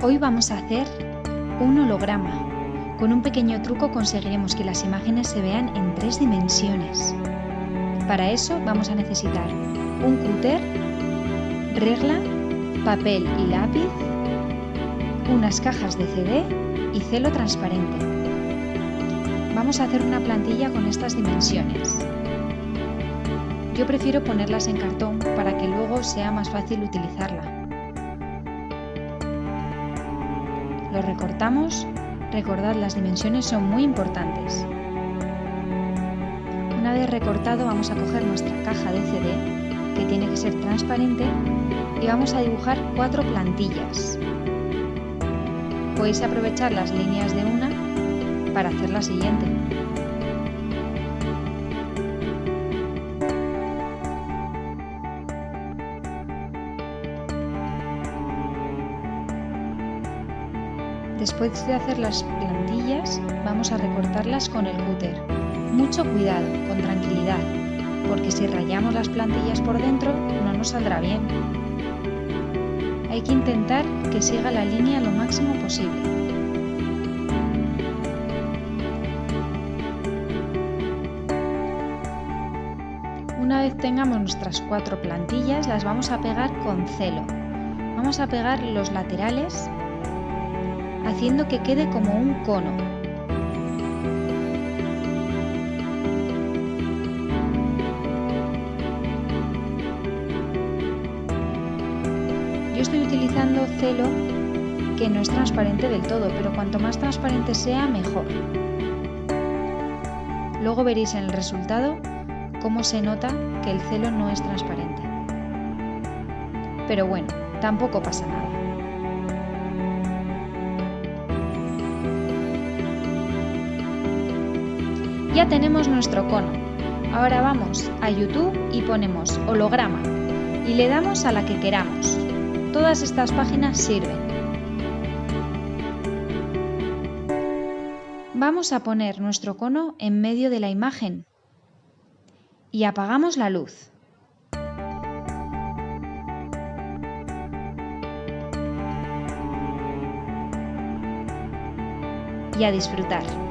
Hoy vamos a hacer un holograma. Con un pequeño truco conseguiremos que las imágenes se vean en tres dimensiones. Para eso vamos a necesitar un cúter, regla, papel y lápiz, unas cajas de CD y celo transparente. Vamos a hacer una plantilla con estas dimensiones. Yo prefiero ponerlas en cartón para que luego sea más fácil utilizarla. Lo recortamos, recordad las dimensiones son muy importantes. Una vez recortado vamos a coger nuestra caja de CD, que tiene que ser transparente, y vamos a dibujar cuatro plantillas. Podéis aprovechar las líneas de una para hacer la siguiente. Después de hacer las plantillas, vamos a recortarlas con el cúter. Mucho cuidado, con tranquilidad, porque si rayamos las plantillas por dentro no nos saldrá bien. Hay que intentar que siga la línea lo máximo posible. Una vez tengamos nuestras cuatro plantillas, las vamos a pegar con celo. Vamos a pegar los laterales haciendo que quede como un cono. Yo estoy utilizando celo que no es transparente del todo, pero cuanto más transparente sea, mejor. Luego veréis en el resultado cómo se nota que el celo no es transparente. Pero bueno, tampoco pasa nada. Ya tenemos nuestro cono. Ahora vamos a YouTube y ponemos holograma y le damos a la que queramos. Todas estas páginas sirven. Vamos a poner nuestro cono en medio de la imagen y apagamos la luz. Y a disfrutar.